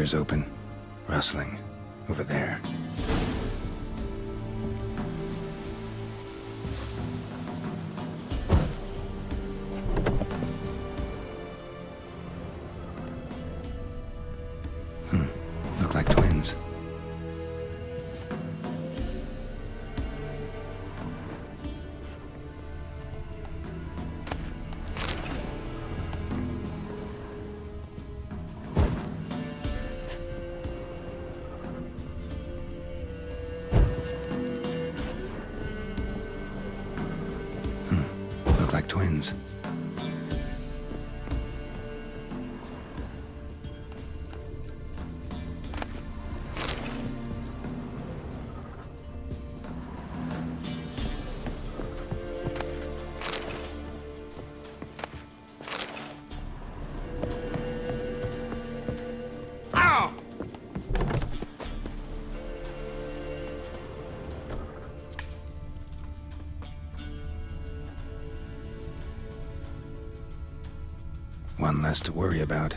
ears open. Rustling. Over there. Less to worry about.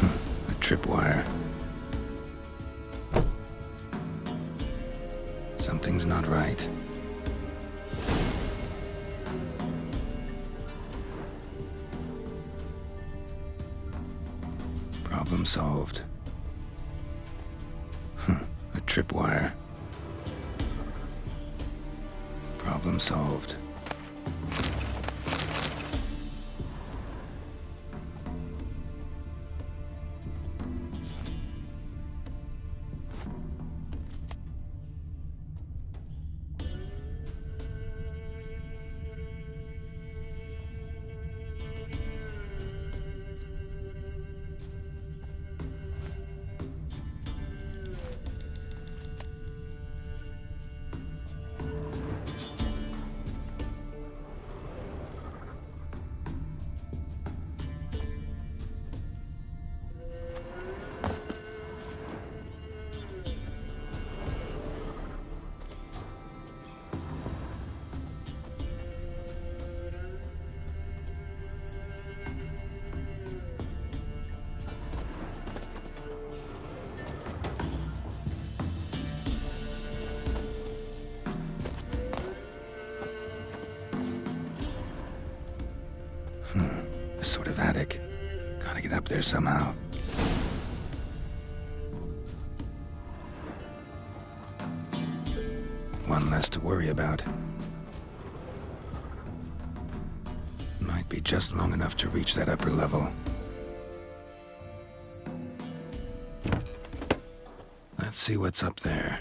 Hmm, A tripwire. Problem solved. There somehow. One less to worry about. Might be just long enough to reach that upper level. Let's see what's up there.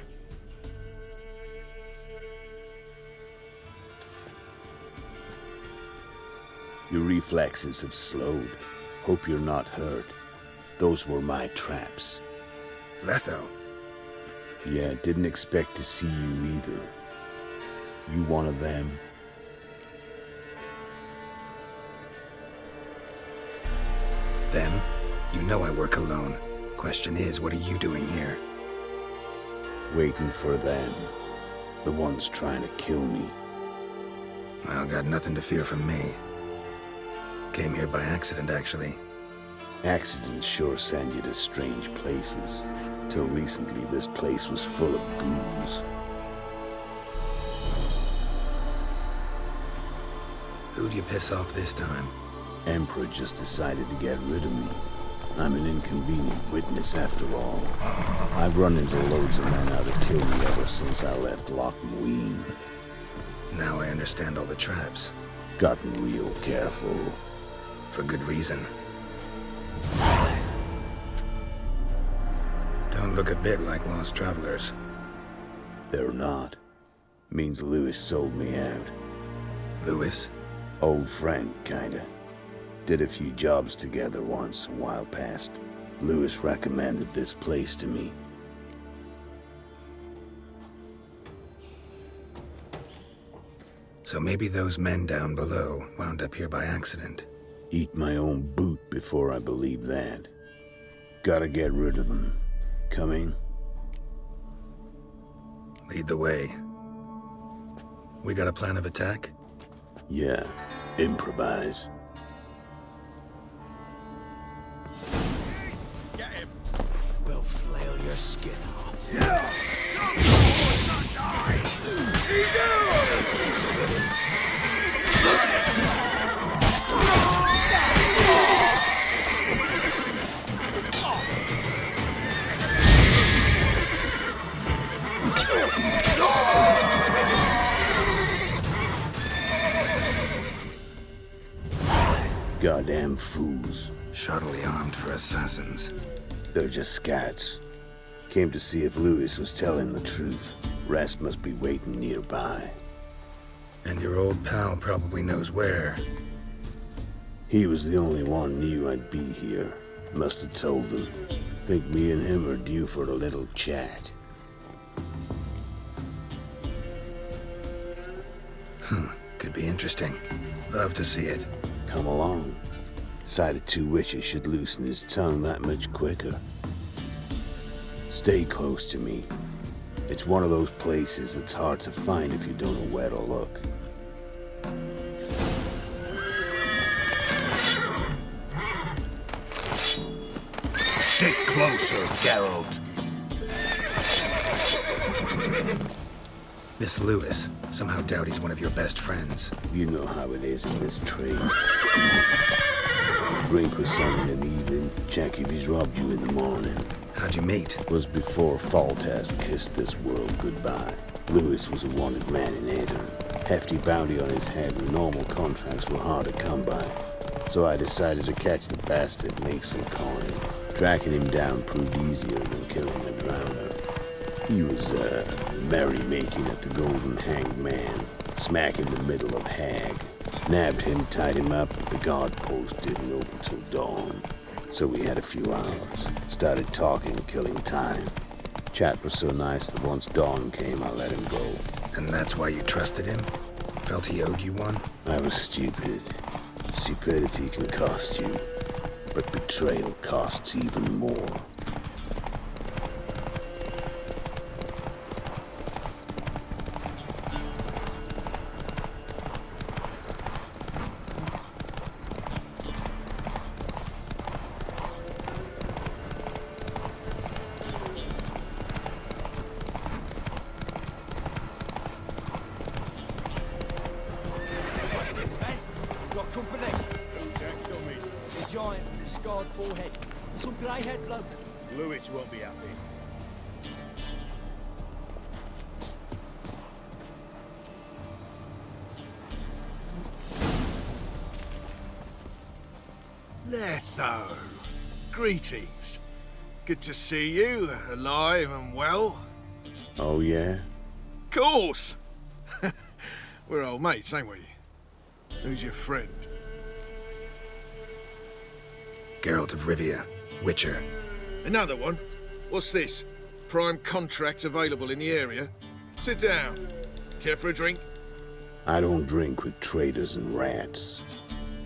Your reflexes have slowed. Hope you're not hurt. Those were my traps. Letho. Yeah, didn't expect to see you either. You one of them? Them? You know I work alone. Question is, what are you doing here? Waiting for them. The ones trying to kill me. Well, got nothing to fear from me. Came here by accident, actually. Accidents sure send you to strange places. Till recently, this place was full of ghouls. Who'd you piss off this time? Emperor just decided to get rid of me. I'm an inconvenient witness after all. I've run into loads of men out to kill me ever since I left Loch. Now I understand all the traps. Gotten real careful. For good reason. Don't look a bit like lost travelers. They're not. Means Lewis sold me out. Lewis? Old friend, kinda. Did a few jobs together once, a while past. Lewis recommended this place to me. So maybe those men down below wound up here by accident. Eat my own boot before I believe that. Gotta get rid of them. Coming? Lead the way. We got a plan of attack? Yeah. Improvise. We'll flail your skin off. Goddamn fools. Shoddily armed for assassins. They're just scats. Came to see if Lewis was telling the truth. Rest must be waiting nearby. And your old pal probably knows where. He was the only one knew I'd be here. Must have told them. Think me and him are due for a little chat. Hmm, Could be interesting. Love to see it. Come along. Sight of two witches should loosen his tongue that much quicker. Stay close to me. It's one of those places that's hard to find if you don't know where to look. Stick closer, Geralt. This Lewis. Somehow doubt he's one of your best friends. You know how it is in this trade. Drink with someone in the evening, check if he's robbed you in the morning. How'd you meet? Was before Foltest kissed this world goodbye. Lewis was a wanted man in Aedirn. Hefty bounty on his head and normal contracts were hard to come by. So I decided to catch the bastard and make some coin. Tracking him down proved easier than killing a drowner. He was, uh, merrymaking at the Golden Hanged Man, smack in the middle of Hag. Nabbed him, tied him up, but the guard post didn't open till dawn. So we had a few hours. Started talking, killing time. Chat was so nice that once dawn came, I let him go. And that's why you trusted him? Felt he owed you one? I was stupid. Stupidity can cost you, but betrayal costs even more. Forehead. and Some grey-haired bloke. Lewis won't be happy. Letho, greetings. Good to see you, alive and well. Oh, yeah? Course! We're old mates, ain't we? Who's your friend? Geralt of Rivia. Witcher. Another one? What's this? Prime contract available in the area? Sit down. Care for a drink? I don't drink with traitors and rats.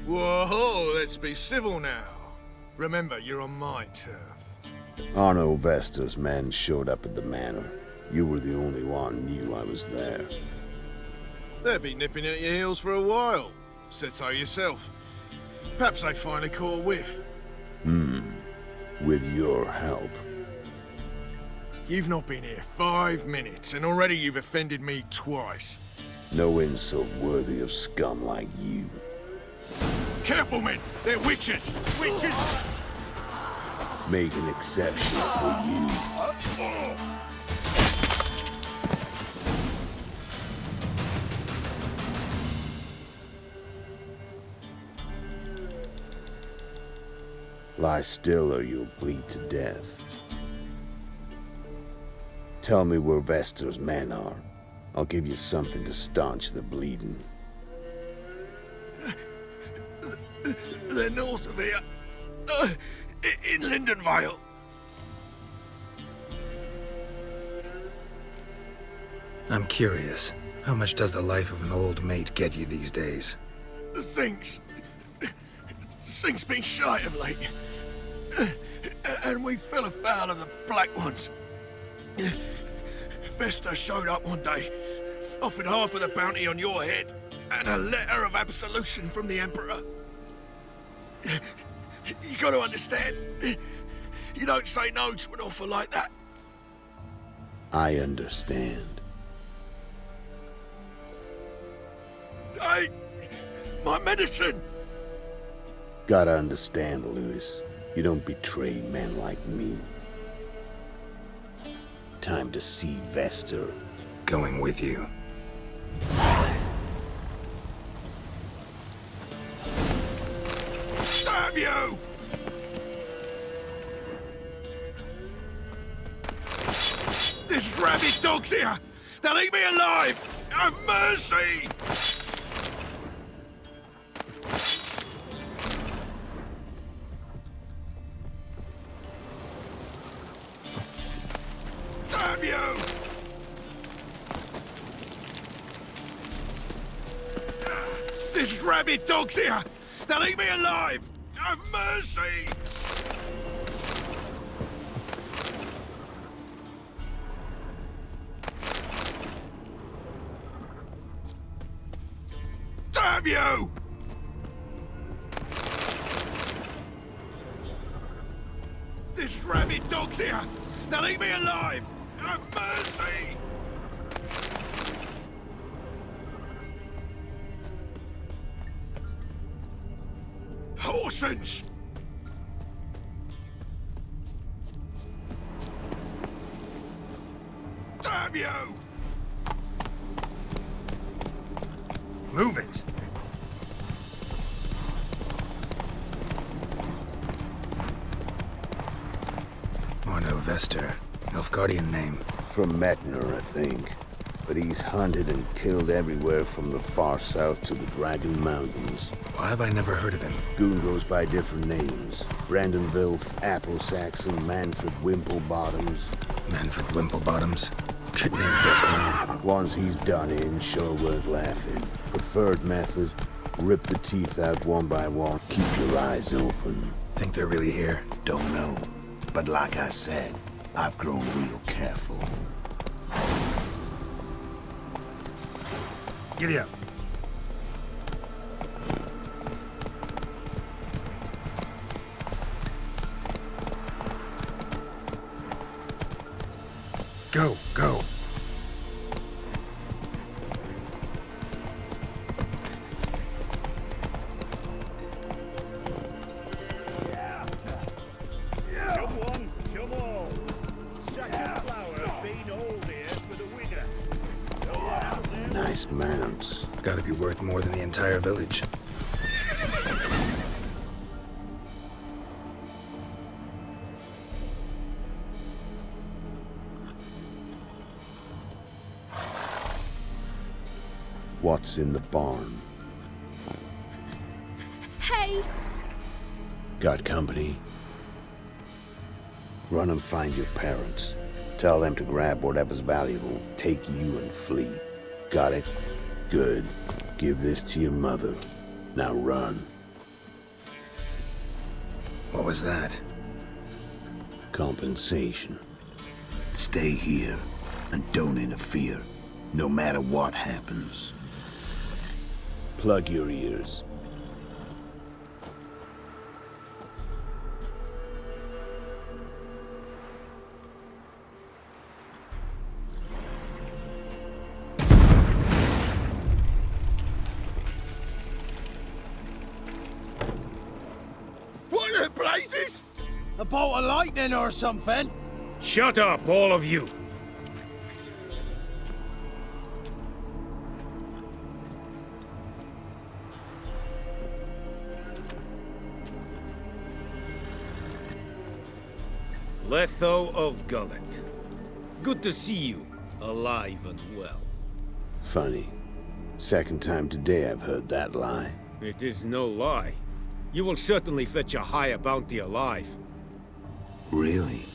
Whoa, let's be civil now. Remember, you're on my turf. Arno Vestas men showed up at the manor. You were the only one knew I was there. They'll be nipping at your heels for a while. Said so yourself. Perhaps they finally caught a whiff. Hmm. With your help. You've not been here five minutes, and already you've offended me twice. No insult worthy of scum like you. Careful, men! They're witches! Witches! Make an exception for you. Uh, uh. Lie still or you'll bleed to death. Tell me where Vestor's men are. I'll give you something to staunch the bleeding. They're north of here. Uh, in Lindenvale. I'm curious. How much does the life of an old mate get you these days? The Sinks. Sinks been shy of late. And we fell afoul of the Black Ones. Vesta showed up one day, offered half of the bounty on your head. and a letter of absolution from the Emperor. You gotta understand, you don't say no to an offer like that. I understand. Hey, my medicine! Gotta understand, Lewis. You don't betray men like me. Time to see Vester. Going with you. Damn you! This rabid dog's here! They'll eat me alive! Have mercy! This rabid dog's here! They'll eat me alive! Have mercy! Damn you! Move it! Orno Vester. Guardian name. From Metner, I think. But he's hunted and killed everywhere from the far south to the Dragon Mountains. Why have I never heard of him? Goon goes by different names. Brandon Vilf, Apple Saxon, Manfred Wimplebottoms. Manfred Wimplebottoms. Good name for a clan. He's done in sure worth laughing. Preferred method, rip the teeth out one by one. Keep your eyes open. Think they're really here? Don't know. But like I said, I've grown real careful. Giddy up. Nice mounts. Gotta be worth more than the entire village. What's in the barn? Hey! Got company? Run and find your parents. Tell them to grab whatever's valuable, take you and flee. Got it? Good. Give this to your mother. Now run. What was that? Compensation. Stay here and don't interfere, no matter what happens. Plug your ears. Bolt or something? Shut up, all of you. Letho of Gulet. Good to see you, alive and well. Funny. Second time today I've heard that lie. It is no lie. You will certainly fetch a higher bounty alive. Really?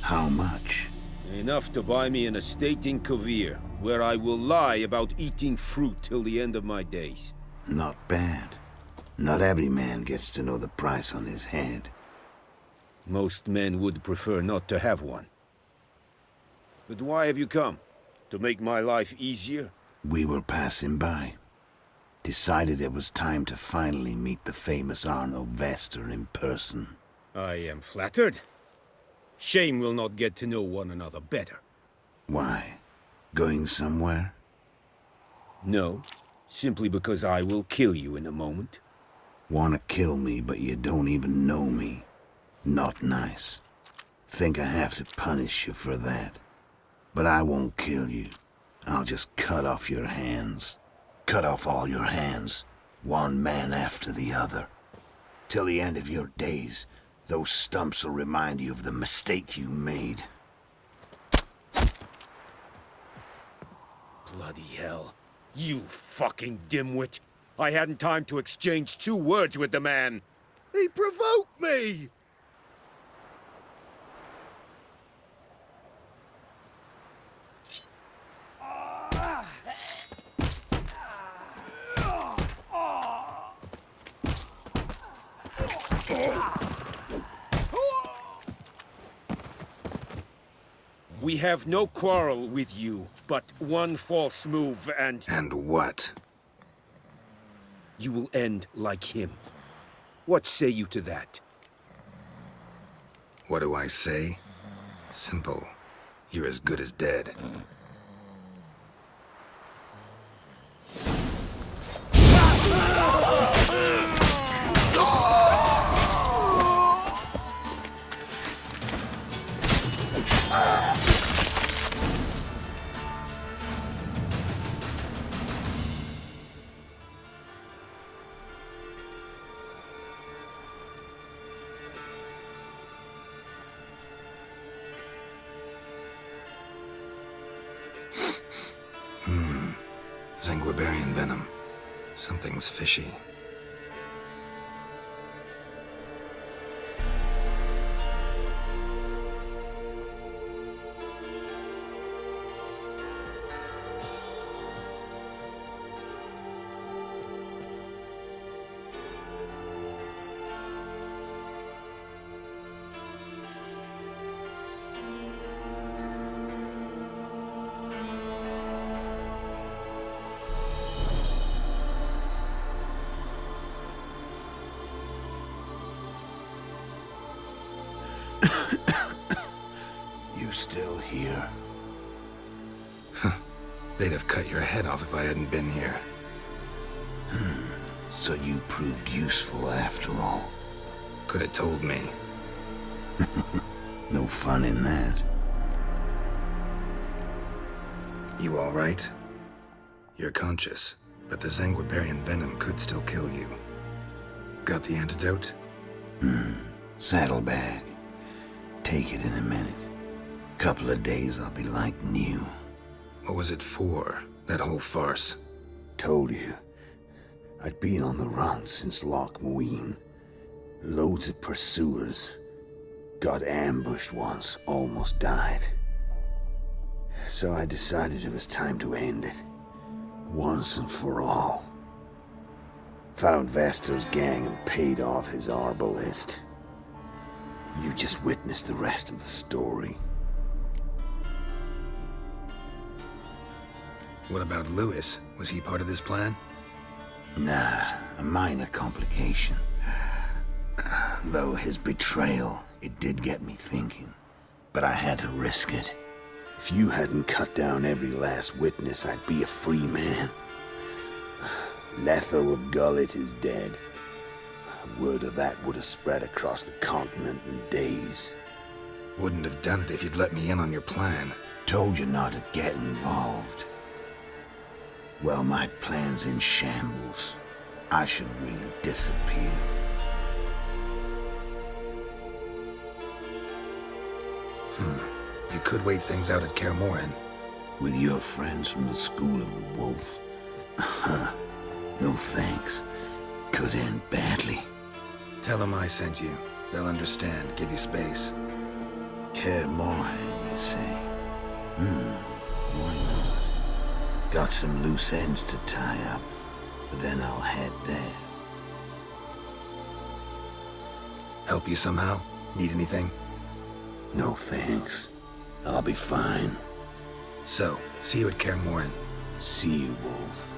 How much? Enough to buy me an estate in Kovir, where I will lie about eating fruit till the end of my days. Not bad. Not every man gets to know the price on his head. Most men would prefer not to have one. But why have you come? To make my life easier? We were passing by. Decided it was time to finally meet the famous Arno Vester in person. I am flattered. Shame we'll not get to know one another better. Why? Going somewhere? No, simply because I will kill you in a moment. Wanna kill me, but you don't even know me. Not nice. Think I have to punish you for that. But I won't kill you. I'll just cut off your hands. Cut off all your hands, one man after the other. Till the end of your days, those stumps will remind you of the mistake you made. Bloody hell. You fucking dimwit. I hadn't time to exchange two words with the man. He provoked me! We have no quarrel with you, but one false move and And what? you will end like him. What say you to that? What do I say? Simple. You're as good as dead. Zanguibarian venom. Something's fishy. You still here? They'd have cut your head off if I hadn't been here. Hmm. So you proved useful after all. Could have told me. No fun in that. You all right? You're conscious, but the Zanguibarian venom could still kill you. Got the antidote? Hmm. Saddlebag. Take it in a minute. Couple of days I'll be like new. What was it for, that whole farce? Told you. I'd been on the run since Loc Muinne. Loads of pursuers. Got ambushed once, almost died. So I decided it was time to end it. Once and for all. Found Vestor's gang and paid off his arbalist. You just witnessed the rest of the story. What about Lewis? Was he part of this plan? Nah, a minor complication. Though his betrayal, it did get me thinking. But I had to risk it. If you hadn't cut down every last witness, I'd be a free man. Letho of Gulet is dead. A word of that would have spread across the continent in days. Wouldn't have done it if you'd let me in on your plan. Told you not to get involved. Well, my plan's in shambles. I should really disappear. Hmm. You could wait things out at Kaer. With your friends from the School of the Wolf? no thanks. Could end badly. Tell them I sent you. They'll understand, give you space. Kaer Morhen, you say? Hmm, why not? Got some loose ends to tie up, but then I'll head there. Help you somehow? Need anything? No thanks. I'll be fine. So, see you at Kaer. See you, Wolf.